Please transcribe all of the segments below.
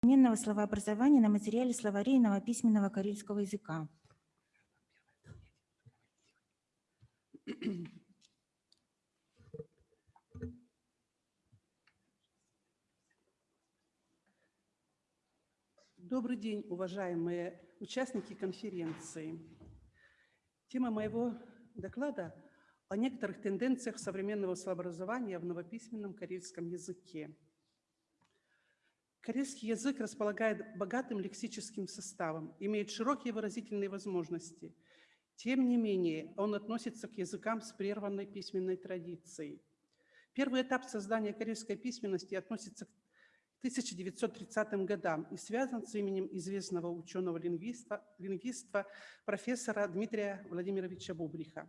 современного словообразования на материале словарей новописьменного карельского языка. Добрый день, уважаемые участники конференции. Тема моего доклада о некоторых тенденциях современного словообразования в новописьменном карельском языке. Корейский язык располагает богатым лексическим составом, имеет широкие выразительные возможности. Тем не менее, он относится к языкам с прерванной письменной традицией. Первый этап создания корейской письменности относится к 1930 годам и связан с именем известного ученого-лингвиста лингвиста, профессора Дмитрия Владимировича Бубриха.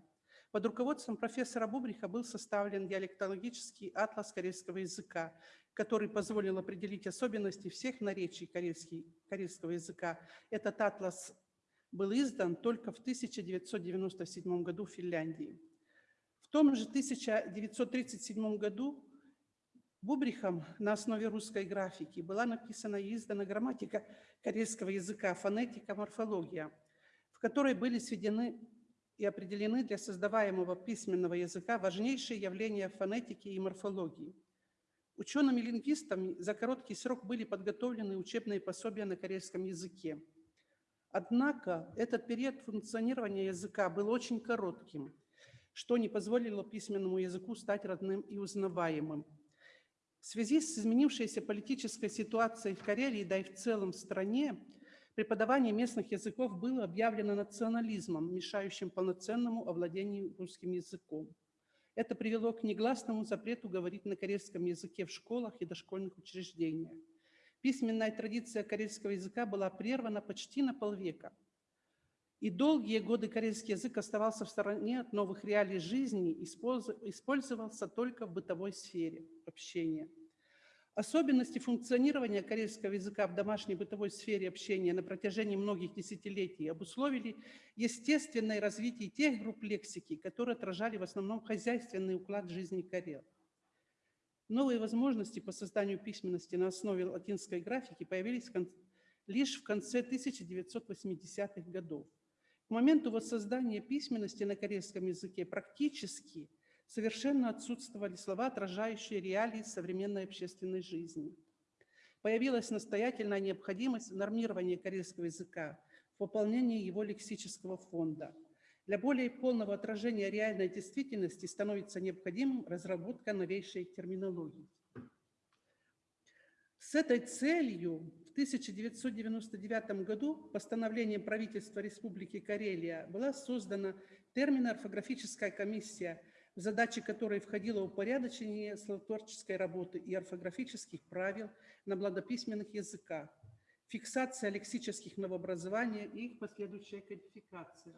Под руководством профессора Бубриха был составлен диалектологический атлас корейского языка, который позволил определить особенности всех наречий корейского языка. Этот атлас был издан только в 1997 году в Финляндии. В том же 1937 году Бубрихом на основе русской графики была написана и издана грамматика корейского языка, фонетика, морфология, в которой были сведены и определены для создаваемого письменного языка важнейшие явления фонетики и морфологии. Учеными-лингвистами за короткий срок были подготовлены учебные пособия на корейском языке. Однако этот период функционирования языка был очень коротким, что не позволило письменному языку стать родным и узнаваемым. В связи с изменившейся политической ситуацией в Карелии, да и в целом в стране, преподавание местных языков было объявлено национализмом, мешающим полноценному овладению русским языком. Это привело к негласному запрету говорить на корейском языке в школах и дошкольных учреждениях. Письменная традиция корейского языка была прервана почти на полвека. И долгие годы корейский язык оставался в стороне от новых реалий жизни, использовался только в бытовой сфере общения. Особенности функционирования корейского языка в домашней бытовой сфере общения на протяжении многих десятилетий обусловили естественное развитие тех групп лексики, которые отражали в основном хозяйственный уклад жизни карел. Новые возможности по созданию письменности на основе латинской графики появились лишь в конце 1980-х годов. К моменту воссоздания письменности на корейском языке практически – совершенно отсутствовали слова, отражающие реалии современной общественной жизни. Появилась настоятельная необходимость нормирования корейского языка в выполнении его лексического фонда. Для более полного отражения реальной действительности становится необходимым разработка новейшей терминологии. С этой целью в 1999 году постановлением правительства Республики Карелия была создана термино-орфографическая комиссия в задачи которой входило упорядочение словотворческой работы и орфографических правил на благописьменных языках, фиксация лексических новообразований и их последующая кодификация.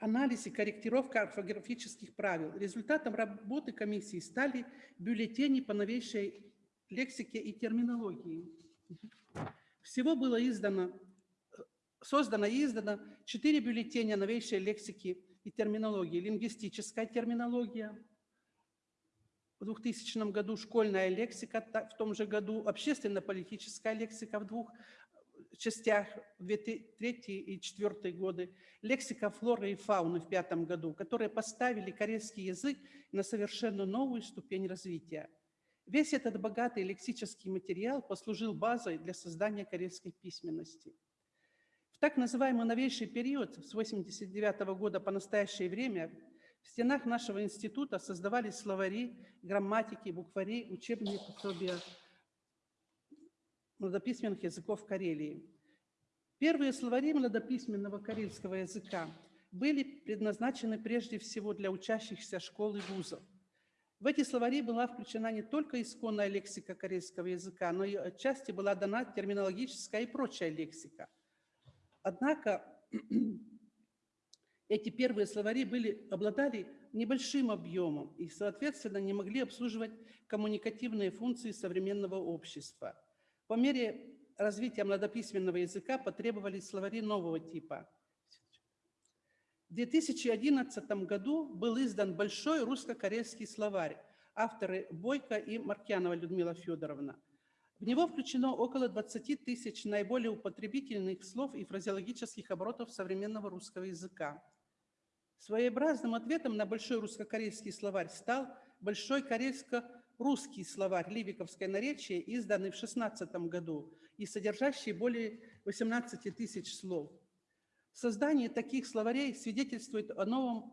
анализ и корректировка орфографических правил. Результатом работы комиссии стали бюллетени по новейшей лексике и терминологии. Всего было издано создано и издано четыре бюллетеня новейшей лексики и терминологии. Лингвистическая терминология, в 2000 году школьная лексика, в том же году общественно-политическая лексика в двух частях, в третий и четвертый годы, лексика флоры и фауны в пятом году, которые поставили корейский язык на совершенно новую ступень развития. Весь этот богатый лексический материал послужил базой для создания корейской письменности – так называемый новейший период с 89 -го года по настоящее время в стенах нашего института создавались словари, грамматики, буквари, учебные пособия младописьменных языков Карелии. Первые словари младописьменного карельского языка были предназначены прежде всего для учащихся школ и вузов. В эти словари была включена не только исконная лексика корейского языка, но и отчасти была дана терминологическая и прочая лексика – Однако эти первые словари были, обладали небольшим объемом и, соответственно, не могли обслуживать коммуникативные функции современного общества. По мере развития младописьменного языка потребовались словари нового типа. В 2011 году был издан большой русско-корейский словарь авторы Бойко и Маркянова Людмила Федоровна. В него включено около 20 тысяч наиболее употребительных слов и фразеологических оборотов современного русского языка. Своеобразным ответом на большой русско-корейский словарь стал большой корейско-русский словарь «Ливиковское наречие», изданный в 16 году и содержащий более 18 тысяч слов. Создание таких словарей свидетельствует о новом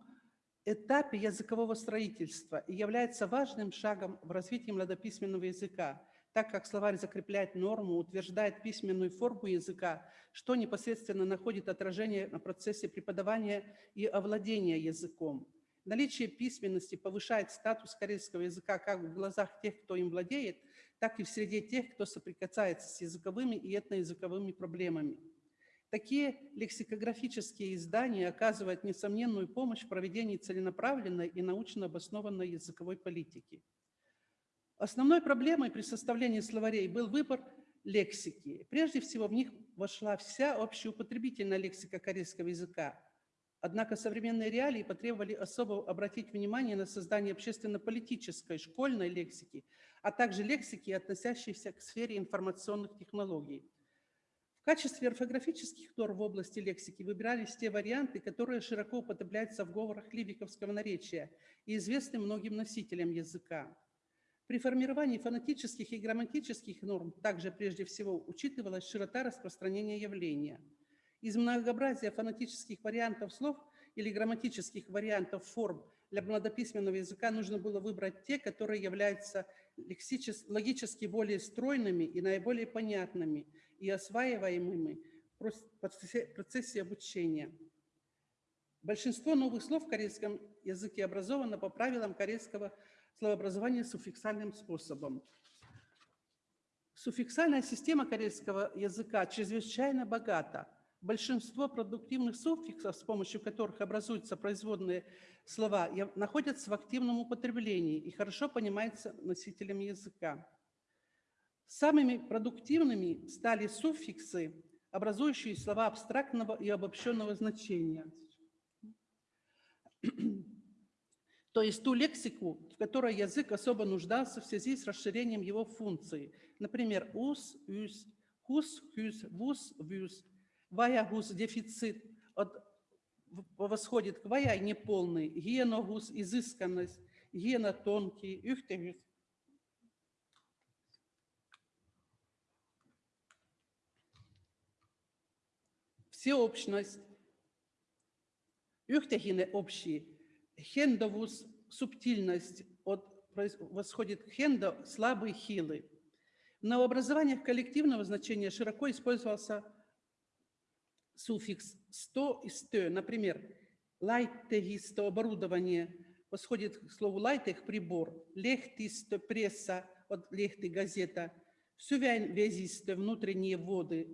этапе языкового строительства и является важным шагом в развитии младописьменного языка, так как словарь закрепляет норму, утверждает письменную форму языка, что непосредственно находит отражение на процессе преподавания и овладения языком. Наличие письменности повышает статус корейского языка как в глазах тех, кто им владеет, так и в среде тех, кто соприкасается с языковыми и этноязыковыми проблемами. Такие лексикографические издания оказывают несомненную помощь в проведении целенаправленной и научно обоснованной языковой политики. Основной проблемой при составлении словарей был выбор лексики. Прежде всего, в них вошла вся общеупотребительная лексика корейского языка. Однако современные реалии потребовали особо обратить внимание на создание общественно-политической школьной лексики, а также лексики, относящейся к сфере информационных технологий. В качестве орфографических норм в области лексики выбирались те варианты, которые широко употребляются в говорах ливиковского наречия и известны многим носителям языка. При формировании фонетических и грамматических норм также прежде всего учитывалась широта распространения явления. Из многообразия фонетических вариантов слов или грамматических вариантов форм для младописьменного языка нужно было выбрать те, которые являются логически более стройными и наиболее понятными и осваиваемыми в процессе обучения. Большинство новых слов в корейском языке образовано по правилам корейского словообразования суффиксальным способом. Суффиксальная система корейского языка чрезвычайно богата. Большинство продуктивных суффиксов, с помощью которых образуются производные слова, находятся в активном употреблении и хорошо понимаются носителями языка. Самыми продуктивными стали суффиксы, образующие слова абстрактного и обобщенного значения то есть ту лексику, в которой язык особо нуждался в связи с расширением его функций. Например, ус, юс, хус, хюс, вус, вюс, ваягус, дефицит, от, восходит к ваяй неполный, геногус, изысканность, гена тонкий, юхтегус. Всеобщность, юхтегины общие, хендовус субтильность от, восходит хендо слабый, хилый. В новообразованиях коллективного значения широко использовался суффикс «сто» и «сто». Например, лайтегисто оборудование восходит к слову лайтех – прибор, лехтисто – пресса, от лехты – газета, сювянь везисто – внутренние воды,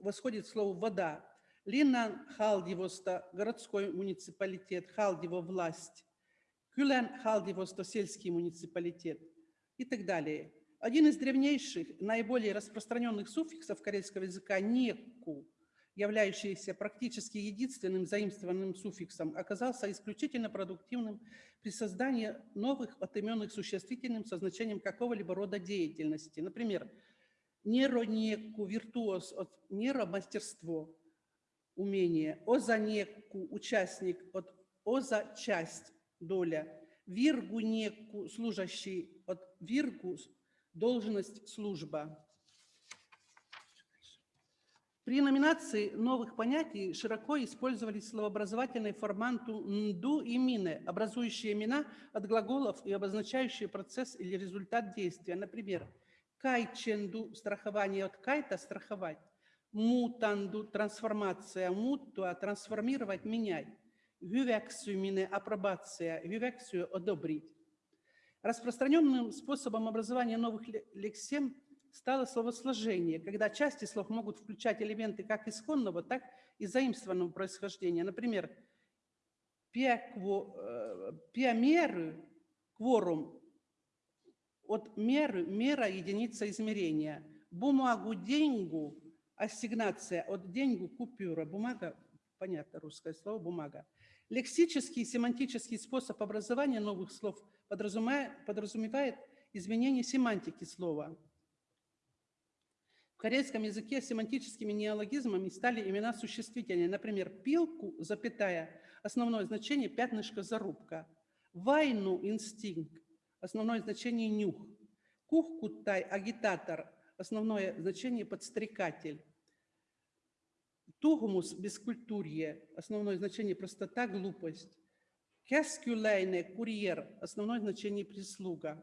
восходит к слову вода, Линнан Халдивоста, городской муниципалитет, Халдиво власть, Кюлен Халдивоста, сельский муниципалитет и так далее. Один из древнейших, наиболее распространенных суффиксов корейского языка «неку», являющийся практически единственным заимствованным суффиксом, оказался исключительно продуктивным при создании новых отыменных существительным со значением какого-либо рода деятельности. Например, неронеку, виртуоз от нейромастерство, умение, озанеку – участник, от оза – часть, доля, виргу неку – служащий, от виргу – должность, служба. При номинации новых понятий широко использовались словообразовательные форманту «нду» и «мине», образующие имена от глаголов и обозначающие процесс или результат действия. Например, «кайченду» – страхование от «кайта» – страховать мутанду – трансформация, муттуа – трансформировать, менять, гювексюмине – апробация, гювексию – одобрить. Распространенным способом образования новых лексем стало словосложение, когда части слов могут включать элементы как исходного, так и заимствованного происхождения. Например, пиамеры, э, кворум, от меры, мера единица измерения, бумагу, деньгу, ассигнация от деньгу, купюра, бумага, понятно русское слово, бумага. Лексический и семантический способ образования новых слов подразумевает, изменение семантики слова. В корейском языке семантическими неологизмами стали имена существительные. Например, пилку, запятая, основное значение пятнышко зарубка. Вайну, инстинкт, основное значение нюх. Кухкутай, агитатор, основное значение подстрекатель. Тугмус, бескультурье, основное значение простота, глупость. Кескюлейне, курьер, основное значение прислуга.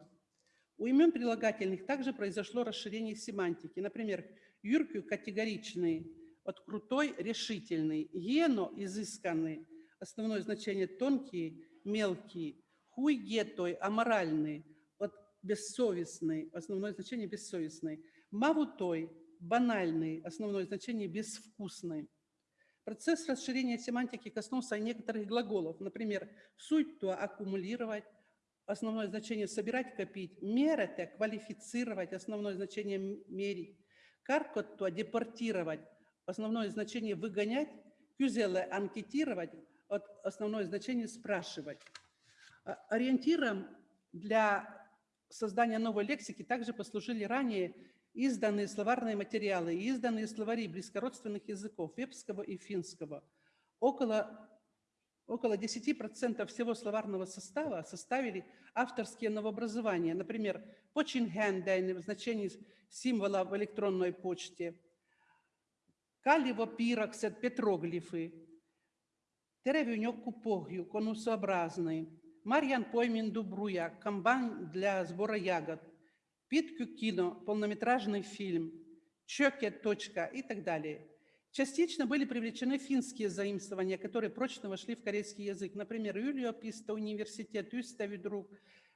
У имен прилагательных также произошло расширение семантики. Например, юркю категоричный, от крутой решительный, ено изысканный, основное значение тонкий, мелкий, хуй гетой аморальный, от бессовестный, основное значение бессовестный, мавутой банальный, основное значение безвкусный. Процесс расширения семантики коснулся некоторых глаголов, например, суть то аккумулировать, основное значение собирать, копить, мерете, квалифицировать, основное значение мерить, каркотто, депортировать, основное значение выгонять, кюзеле, анкетировать, основное значение спрашивать. А, ориентиром для создания новой лексики также послужили ранее изданные словарные материалы и изданные словари близкородственных языков вепского и финского. Около, около 10% всего словарного состава составили авторские новообразования. Например, починхендайн в значении символа в электронной почте, каливо пироксет петроглифы, теревюнек купогью конусообразный, Марьян поймин дубруя, комбайн для сбора ягод – Питку кино, полнометражный фильм, Чоке, точка и так далее. Частично были привлечены финские заимствования, которые прочно вошли в корейский язык. Например, Юлио Писта, университет, Юстави друг,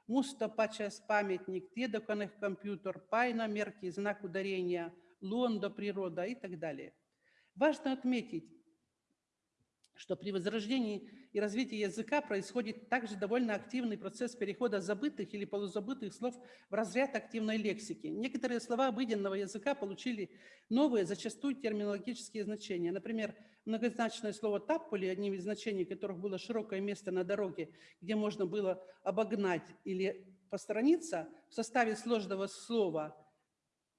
Мусто Пачас памятник, Тедоконных компьютер, Пайна мерки, знак ударения, Лондо природа и так далее. Важно отметить, что при возрождении и развитии языка происходит также довольно активный процесс перехода забытых или полузабытых слов в разряд активной лексики. Некоторые слова обыденного языка получили новые, зачастую терминологические значения. Например, многозначное слово «таппули», одним из значений которых было широкое место на дороге, где можно было обогнать или посторониться, в составе сложного слова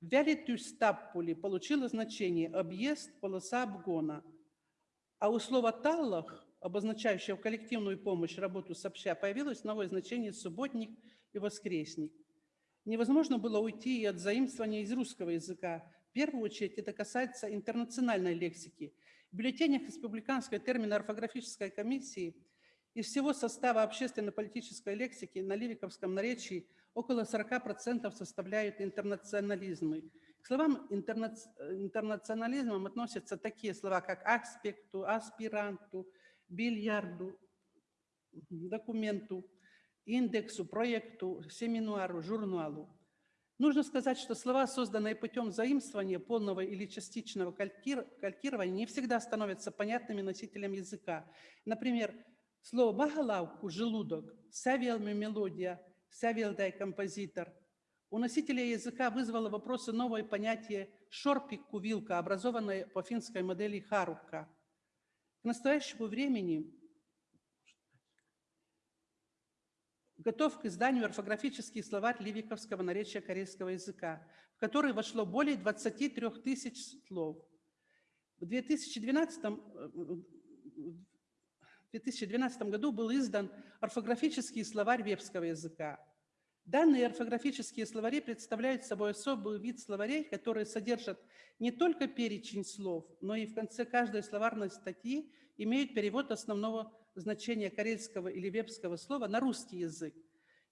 «вялитюс таппули» получило значение «объезд, полоса обгона», а у слова «таллах», обозначающего коллективную помощь, работу сообща, появилось новое значение «субботник» и «воскресник». Невозможно было уйти и от заимствования из русского языка. В первую очередь это касается интернациональной лексики. В бюллетенях республиканской термино-орфографической комиссии из всего состава общественно-политической лексики на ливиковском наречии около 40% составляют интернационализмы. К словам интерна... интернационализмом относятся такие слова, как аспекту, аспиранту, бильярду, документу, индексу, проекту, семинуару, журналу. Нужно сказать, что слова, созданные путем заимствования полного или частичного калькирования, не всегда становятся понятными носителям языка. Например, слово «багалавку» – «желудок», «савелми» – «мелодия», «савелдай» – «композитор», у носителя языка вызвало вопросы новое понятие «шорпик-кувилка», образованное по финской модели «харукка». К настоящему времени готов к изданию орфографический словарь ливиковского наречия корейского языка, в который вошло более 23 тысяч слов. В 2012, в 2012 году был издан орфографический словарь вепского языка. Данные орфографические словари представляют собой особый вид словарей, которые содержат не только перечень слов, но и в конце каждой словарной статьи имеют перевод основного значения карельского или вебского слова на русский язык.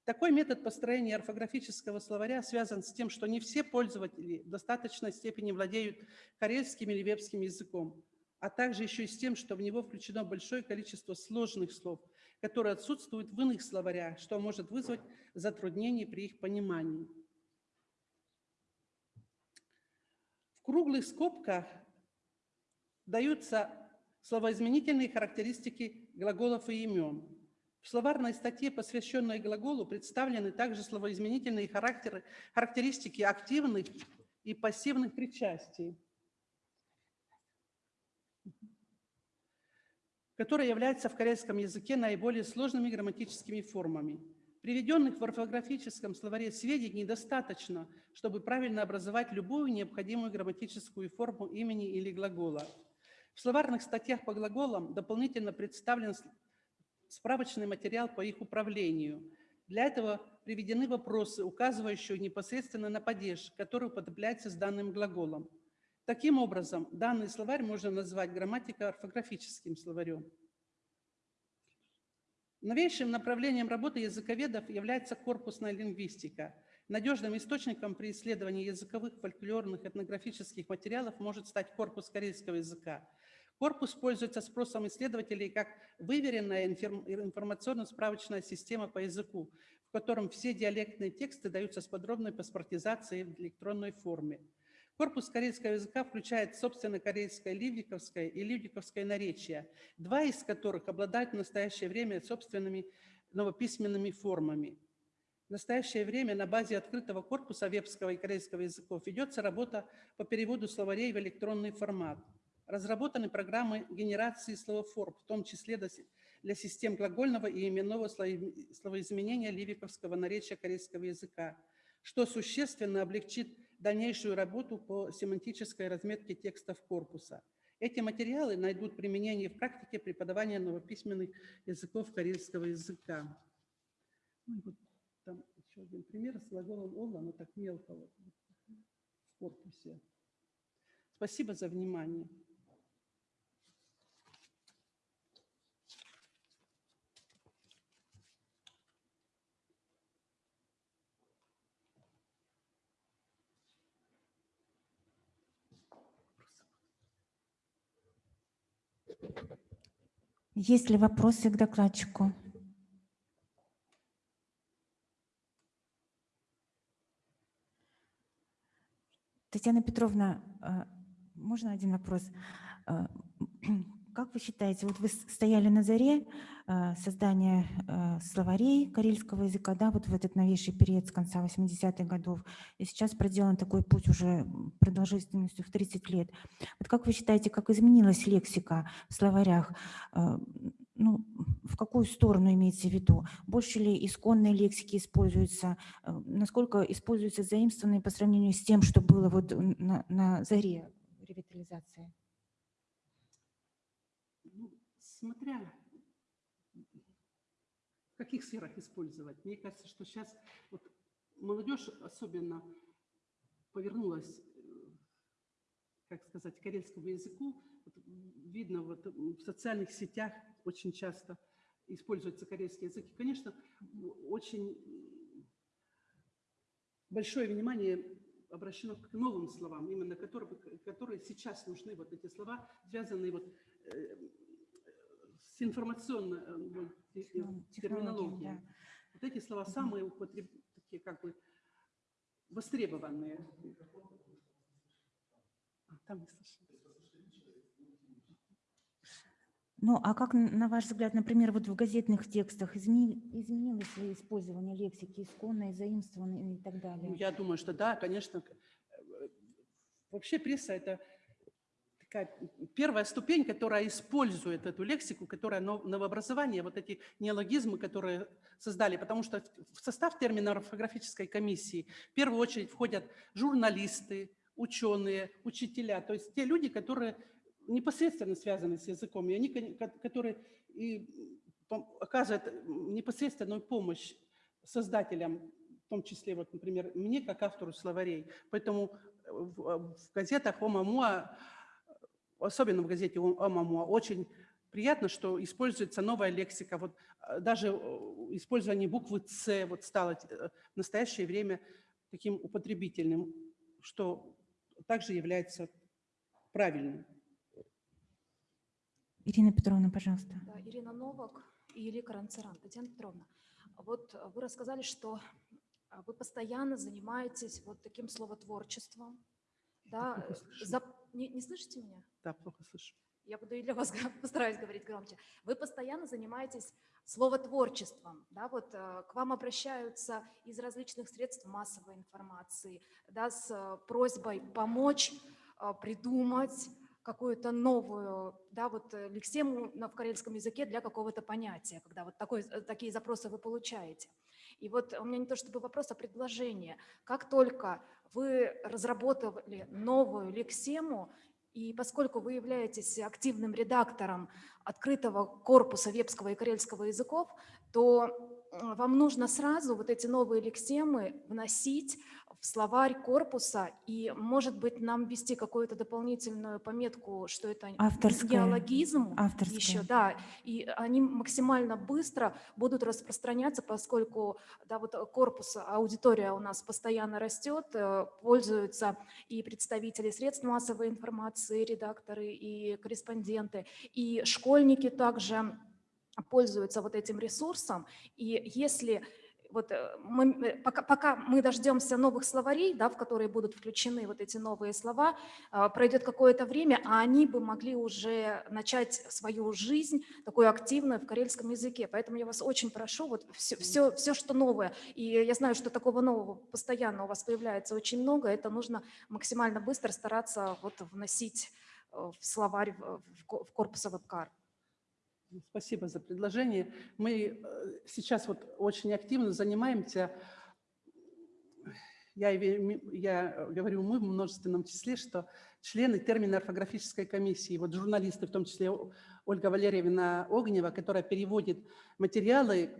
Такой метод построения орфографического словаря связан с тем, что не все пользователи в достаточной степени владеют карельским или вебским языком, а также еще и с тем, что в него включено большое количество сложных слов – которые отсутствуют в иных словарях, что может вызвать затруднения при их понимании. В круглых скобках даются словоизменительные характеристики глаголов и имен. В словарной статье, посвященной глаголу, представлены также словоизменительные характеры, характеристики активных и пассивных причастий. Которые являются в корейском языке наиболее сложными грамматическими формами. Приведенных в орфографическом словаре сведений достаточно, чтобы правильно образовать любую необходимую грамматическую форму имени или глагола. В словарных статьях по глаголам дополнительно представлен справочный материал по их управлению. Для этого приведены вопросы, указывающие непосредственно на падеж, который употребляется с данным глаголом. Таким образом, данный словарь можно назвать грамматико-орфографическим словарем. Новейшим направлением работы языковедов является корпусная лингвистика. Надежным источником при исследовании языковых, фольклорных, этнографических материалов может стать корпус корейского языка. Корпус пользуется спросом исследователей как выверенная информ- информационно-справочная система по языку, в котором все диалектные тексты даются с подробной паспортизацией в электронной форме. Корпус корейского языка включает, собственно, корейское ливиковское и ливиковское наречия, два из которых обладают в настоящее время собственными новописьменными формами. В настоящее время на базе открытого корпуса вебского и корейского языков ведется работа по переводу словарей в электронный формат. Разработаны программы генерации словоформ, в том числе для систем глагольного и именного словоизменения ливиковского наречия корейского языка, что существенно облегчит дальнейшую работу по семантической разметке текстов корпуса. Эти материалы найдут применение в практике преподавания новописьменных языков корейского языка. Ну вот там еще один пример с глаголом «олла», но так мелко вот в корпусе. Спасибо за внимание. Есть ли вопросы к докладчику? Татьяна Петровна, а, можно один вопрос? Как вы считаете, вот вы стояли на заре а, создания а, словарей карельского языка, да, вот в этот новейший период с конца 80-х годов, и сейчас проделан такой путь уже продолжительностью в 30 лет. Вот как вы считаете, как изменилась лексика в словарях? А, Ну, в какую сторону имеется в виду? Больше ли исконной лексики используется? Э, Насколько используются заимствованные по сравнению с тем, что было вот на, на заре ревитализации? Ну, смотря в каких сферах использовать. Мне кажется, что сейчас вот молодежь особенно повернулась, э, как сказать, к карельскому языку. Вот видно вот в социальных сетях очень часто используется корейский язык. И, конечно, очень большое внимание обращено к новым словам, именно которые, которые сейчас нужны, вот эти слова, связанные вот э, с информационной э, технологиям, терминологией. да. Вот эти слова самые употреб... такие как бы востребованные. А, там не слышно. Ну, а как, на ваш взгляд, например, вот в газетных текстах измени- изменилось ли использование лексики исконной, заимствованной и так далее? Ну, я думаю, что да, конечно. э, Вообще пресса – это первая ступень, которая использует эту лексику, которая нов- новообразование, вот эти неологизмы, которые создали, потому что в состав термина орфографической комиссии в первую очередь входят журналисты, ученые, учителя, то есть те люди, которые непосредственно связаны с языком, и они, которые и оказывают непосредственную помощь создателям, в том числе, вот, например, мне, как автору словарей. Поэтому в газетах Омамуа, особенно в газете Омамуа, очень приятно, что используется новая лексика. Вот э, даже э, использование буквы «С» вот стало э, в настоящее время таким употребительным, что также является правильным. Ирина Петровна, пожалуйста. Да, Ирина Новак и Илья Каранцаран. Татьяна Петровна, вот вы рассказали, что вы постоянно занимаетесь вот таким словотворчеством. Да, плохо э, слышу. за- Не, не слышите меня? Да, плохо слышу. Я буду и для вас постараюсь говорить громче. Вы постоянно занимаетесь словотворчеством, да, вот э, к вам обращаются из различных средств массовой информации, да, с э, просьбой помочь э, придумать какую-то новую, да, вот лексему на, в карельском языке для какого-то понятия, когда вот такой, такие запросы вы получаете. И вот у меня не то чтобы вопрос, а предложение. Как только вы разработали новую лексему, и поскольку вы являетесь активным редактором открытого корпуса вепского и карельского языков, то э, вам нужно сразу вот эти новые лексемы вносить в словарь корпуса и, может быть, нам ввести какую-то дополнительную пометку, что это Авторская. неологизм Авторская. еще, да, и они максимально быстро будут распространяться, поскольку, да, вот корпус, аудитория у нас постоянно растет, э, пользуются и представители средств массовой информации, редакторы, и корреспонденты, и школьники также пользуются вот этим ресурсом, и если вот э, мы, э, пока, пока мы дождемся новых словарей, да, в которые будут включены вот эти новые слова, а, пройдет какое-то время, а они бы могли уже начать свою жизнь такую активную в карельском языке. Поэтому я вас очень прошу, вот все, все, все, что новое, и я знаю, что такого нового постоянно у вас появляется очень много, это нужно максимально быстро стараться вот вносить э, в словарь, в в ко- в корпус веб-кар. Спасибо за предложение. Мы э, сейчас вот очень активно занимаемся, я, я говорю мы в множественном числе, что члены термино-орфографической комиссии, вот журналисты, в том числе Ольга Валерьевна Огнева, которая переводит материалы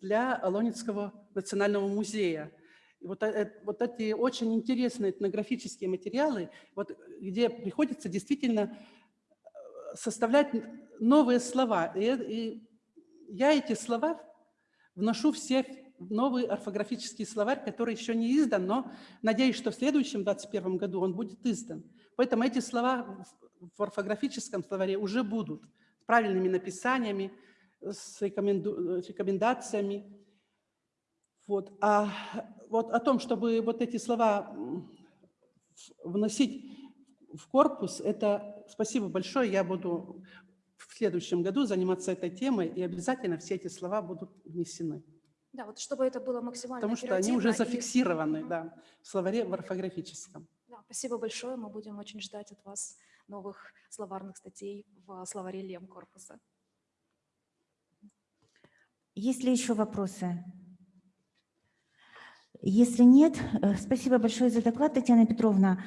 для Алонецкого национального музея. И вот, э- э, вот эти очень интересные этнографические материалы, вот, где приходится действительно составлять новые слова. И, э- и я эти слова вношу все новый орфографический словарь, который еще не издан, но надеюсь, что в следующем 2021 году он будет издан. Поэтому эти слова в- орфографическом словаре уже будут с правильными написаниями, с рекоменду- с рекомендациями. Вот. А вот о том, чтобы вот эти слова вносить в корпус, это спасибо большое. Я буду в следующем году заниматься этой темой, и обязательно все эти слова будут внесены. Да, вот чтобы это было максимально Потому что они уже и- зафиксированы Мгм. да, в словаре в орфографическом. Да, спасибо большое. Мы будем очень ждать от вас новых словарных статей в словаре Лем корпуса. Есть ли еще вопросы? Если нет, э, спасибо большое за доклад, Татьяна Петровна.